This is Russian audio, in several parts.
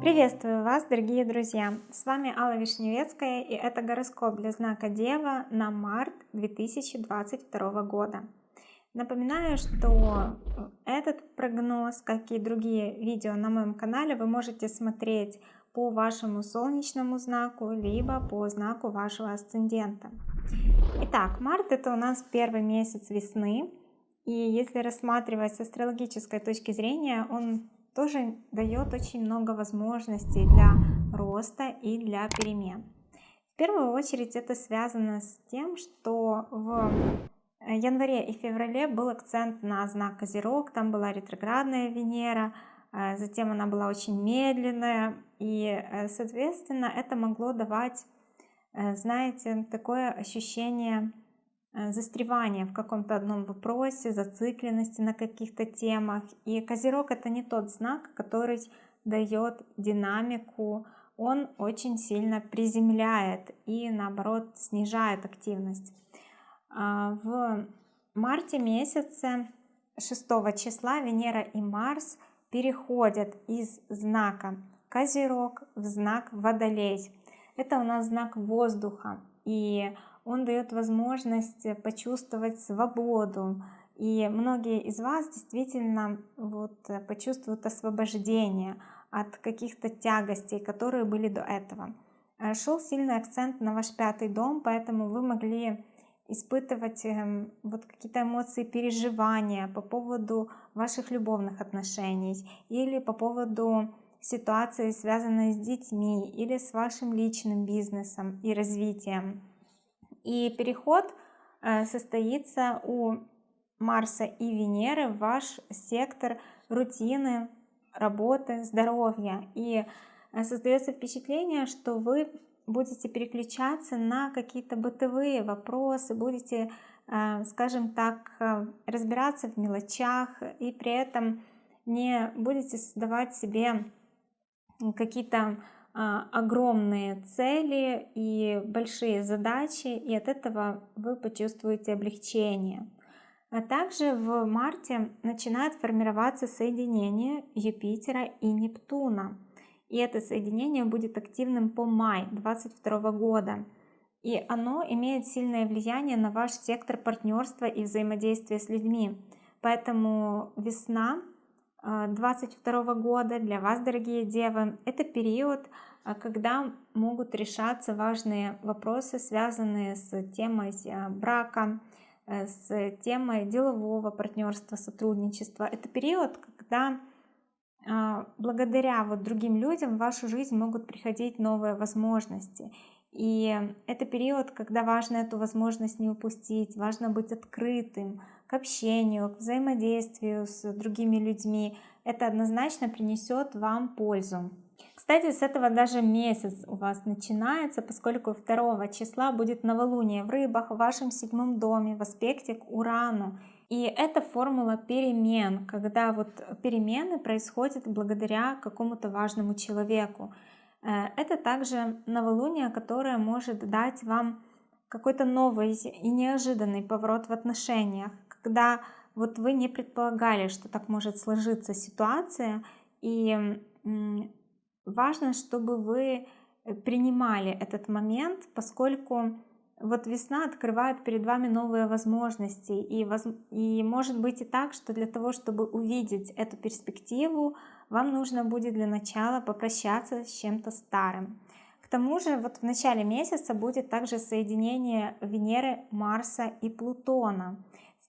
Приветствую вас, дорогие друзья! С вами Алла Вишневецкая и это гороскоп для знака Дева на март 2022 года. Напоминаю, что этот прогноз, как и другие видео на моем канале, вы можете смотреть по вашему солнечному знаку, либо по знаку вашего асцендента. Итак, март это у нас первый месяц весны, и если рассматривать с астрологической точки зрения, он тоже дает очень много возможностей для роста и для перемен. В первую очередь это связано с тем, что в январе и феврале был акцент на знак Козерог, там была ретроградная Венера, э, затем она была очень медленная, и, э, соответственно, это могло давать, э, знаете, такое ощущение Э, застревания в каком-то одном вопросе, зацикленности на каких-то темах. И Козерог это не тот знак, который дает динамику, он очень сильно приземляет и наоборот снижает активность. А, в марте месяце 6 числа Венера и Марс переходят из знака Козерог в знак Водолей. Это у нас знак воздуха. И он дает возможность почувствовать свободу. И многие из вас действительно вот почувствуют освобождение от каких-то тягостей, которые были до этого. Э, шел сильный акцент на ваш пятый дом, поэтому вы могли испытывать эм, вот какие-то эмоции переживания по поводу ваших любовных отношений или по поводу ситуации, связанной с детьми или с вашим личным бизнесом и развитием. И переход э, состоится у Марса и Венеры в ваш сектор рутины, работы, здоровья. И э, создается впечатление, что вы будете переключаться на какие-то бытовые вопросы, будете, э, скажем так, разбираться в мелочах и при этом не будете создавать себе какие-то а, огромные цели и большие задачи, и от этого вы почувствуете облегчение. А также в марте начинает формироваться соединение Юпитера и Нептуна. И это соединение будет активным по май 2022 года. И оно имеет сильное влияние на ваш сектор партнерства и взаимодействия с людьми. Поэтому весна 2022 года для вас, дорогие девы, это период, а, когда могут решаться важные вопросы, связанные с темой а, брака, э, с темой делового партнерства, сотрудничества. Это период, когда а, благодаря вот другим людям в вашу жизнь могут приходить новые возможности. И это период, когда важно эту возможность не упустить, важно быть открытым общению, к взаимодействию с другими людьми. Это однозначно принесет вам пользу. Кстати, с этого даже месяц у вас начинается, поскольку 2 числа будет новолуние в рыбах в вашем седьмом доме в аспекте к Урану. И это формула перемен, когда вот перемены происходят благодаря какому-то важному человеку. Э, это также новолуние, которое может дать вам какой-то новый и неожиданный поворот в отношениях, когда вот вы не предполагали, что так может сложиться ситуация, и важно, чтобы вы э, принимали этот момент, поскольку вот весна открывает перед вами новые возможности и, воз... и может быть и так, что для того, чтобы увидеть эту перспективу, вам нужно будет для начала попрощаться с чем-то старым. К тому же вот в начале месяца будет также соединение Венеры, Марса и Плутона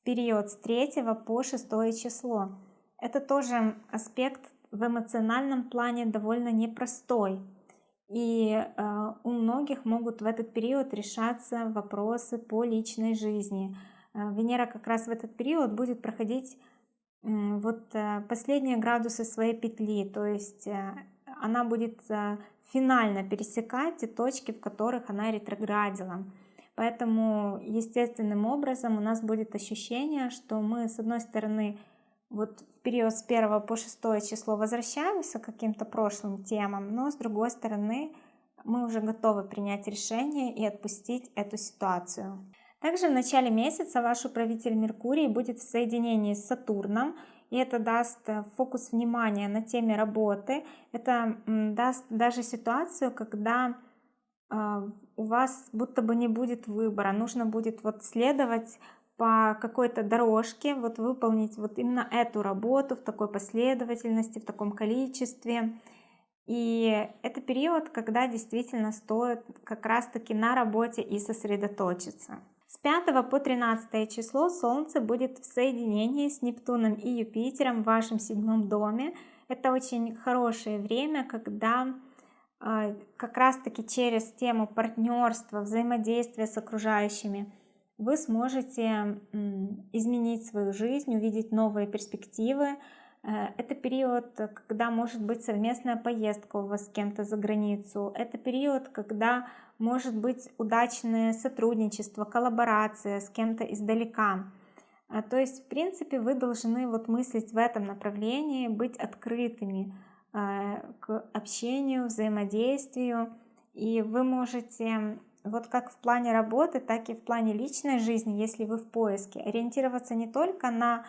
период с 3 по 6 число. Это тоже аспект в эмоциональном плане довольно непростой. И э, у многих могут в этот период решаться вопросы по личной жизни. Э, Венера как раз в этот период будет проходить э, вот э, последние градусы своей петли, то есть э, она будет э, финально пересекать те точки, в которых она ретроградила. Поэтому естественным образом у нас будет ощущение, что мы с одной стороны вот в период с 1 по 6 число возвращаемся к каким-то прошлым темам, но с другой стороны мы уже готовы принять решение и отпустить эту ситуацию. Также в начале месяца ваш управитель Меркурий будет в соединении с Сатурном, и это даст э, фокус внимания на теме работы. Это даст даже ситуацию, когда а, у вас будто бы не будет выбора, нужно будет вот следовать по какой-то дорожке, вот выполнить вот именно эту работу в такой последовательности, в таком количестве. И это период, когда действительно стоит как раз-таки на работе и сосредоточиться. С 5 по 13 число Солнце будет в соединении с Нептуном и Юпитером в вашем седьмом доме. Это очень хорошее время, когда как раз-таки через тему партнерства, взаимодействия с окружающими вы сможете изменить свою жизнь, увидеть новые перспективы, Э, это период, когда может быть совместная поездка у вас с кем-то за границу. Это период, когда может быть удачное сотрудничество, коллаборация с кем-то издалека. Э, то есть, в принципе, вы должны вот мыслить в этом направлении, быть открытыми к общению, взаимодействию. И вы можете, вот как в плане работы, так и в плане личной жизни, если вы в поиске, ориентироваться не только на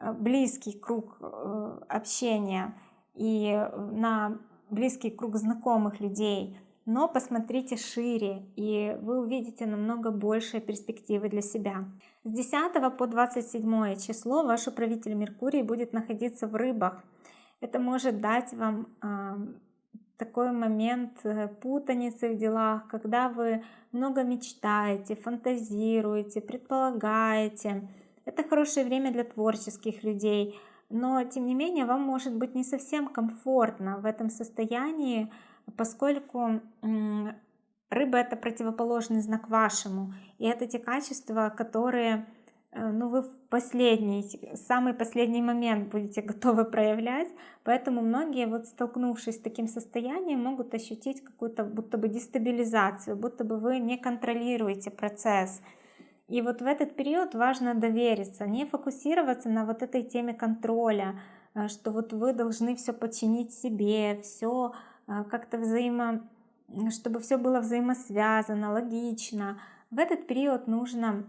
Э, близкий круг э, общения и на близкий круг знакомых людей, но посмотрите шире, и вы увидите намного большие перспективы для себя. С 10 по 27 число ваш управитель Меркурий будет находиться в рыбах. Это может дать вам такой момент э, путаницы в делах, когда вы много мечтаете, фантазируете, предполагаете, это хорошее время для творческих людей, но тем не менее вам может быть не совсем комфортно в этом состоянии, поскольку рыба это противоположный знак вашему, и это те качества, которые ну, вы в последний, самый последний момент будете готовы проявлять, поэтому многие, вот столкнувшись с таким состоянием, могут ощутить какую-то будто бы дестабилизацию, будто бы вы не контролируете процесс, и вот в этот период важно довериться, не фокусироваться на вот этой теме контроля, э, что вот вы должны все подчинить себе, все э, как-то взаимо, чтобы все было взаимосвязано, логично. В этот период нужно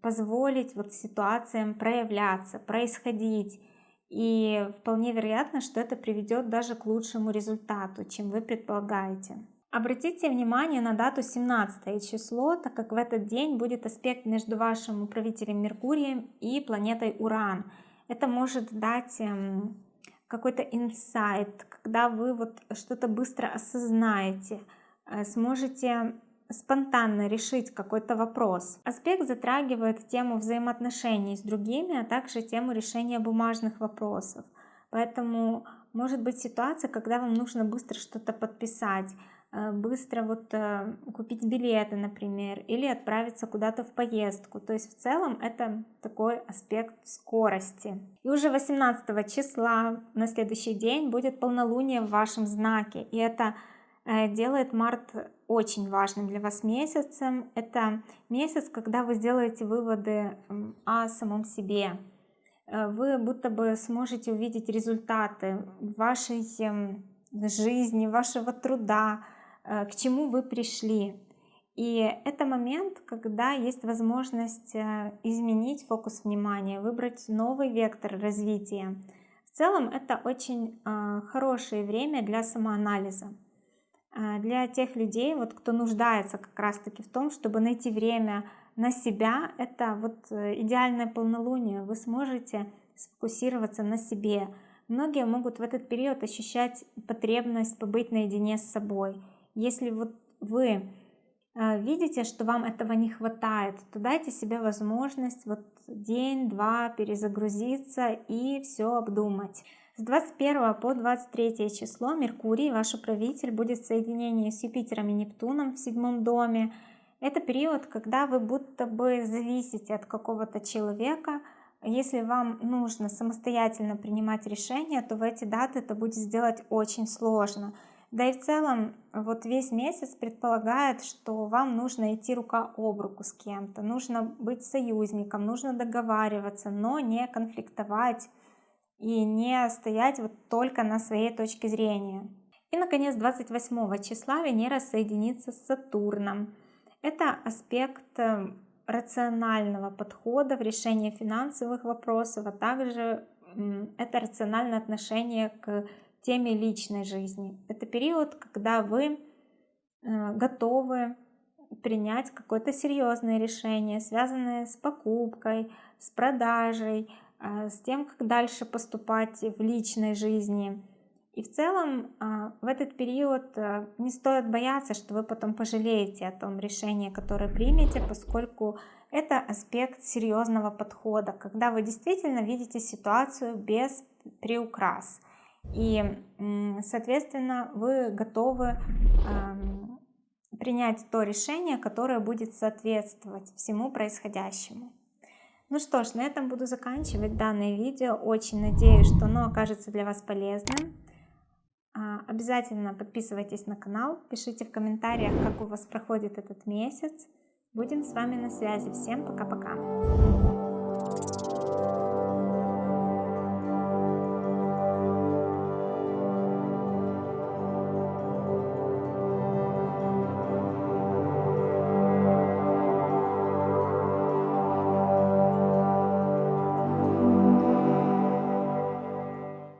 позволить вот ситуациям проявляться, происходить. И вполне вероятно, что это приведет даже к лучшему результату, чем вы предполагаете. Обратите внимание на дату 17 число, так как в этот день будет аспект между вашим управителем Меркурием и планетой Уран. Это может дать эм, какой-то инсайт, когда вы вот что-то быстро осознаете, э, сможете спонтанно решить какой-то вопрос. Аспект затрагивает тему взаимоотношений с другими, а также тему решения бумажных вопросов. Поэтому может быть ситуация, когда вам нужно быстро что-то подписать, Э, быстро вот э, купить билеты, например, или отправиться куда-то в поездку. То есть в целом это такой аспект скорости. И уже 18 числа на следующий день будет полнолуние в вашем знаке. И это э, делает март очень важным для вас месяцем. Это месяц, когда вы сделаете выводы о самом себе. Вы будто бы сможете увидеть результаты вашей эм, жизни, вашего труда, Э, к чему вы пришли. И это момент, когда есть возможность э, изменить фокус внимания, выбрать новый вектор развития. В целом это очень э, хорошее время для самоанализа. Для тех людей, вот, кто нуждается как раз-таки в том, чтобы найти время на себя, это вот идеальное полнолуние. Вы сможете сфокусироваться на себе. Многие могут в этот период ощущать потребность побыть наедине с собой – если вот вы э, видите, что вам этого не хватает, то дайте себе возможность вот день-два перезагрузиться и все обдумать. С 21 по 23 число Меркурий, ваш управитель, будет в соединении с Юпитером и Нептуном в седьмом доме. Это период, когда вы будто бы зависите от какого-то человека. Если вам нужно самостоятельно принимать решения, то в эти даты это будет сделать очень сложно. Да и в целом вот весь месяц предполагает, что вам нужно идти рука об руку с кем-то, нужно быть союзником, нужно договариваться, но не конфликтовать и не стоять вот только на своей точке зрения. И, наконец, 28 числа Венера соединится с Сатурном. Это аспект э, рационального подхода в решении финансовых вопросов, а также это рациональное отношение к теме личной жизни. Это период, когда вы э, готовы принять какое-то серьезное решение, связанное с покупкой, с продажей, э, с тем, как дальше поступать в личной жизни. И в целом э, в этот период не стоит бояться, что вы потом пожалеете о том решении, которое примете, поскольку это аспект серьезного подхода, когда вы действительно видите ситуацию без приукрас. И, соответственно, вы готовы принять то решение, которое будет соответствовать всему происходящему. Ну что ж, на этом буду заканчивать данное видео. Очень надеюсь, что оно окажется для вас полезным. А, обязательно подписывайтесь на канал, пишите в комментариях, как у вас проходит этот месяц. Будем с вами на связи. Всем пока-пока.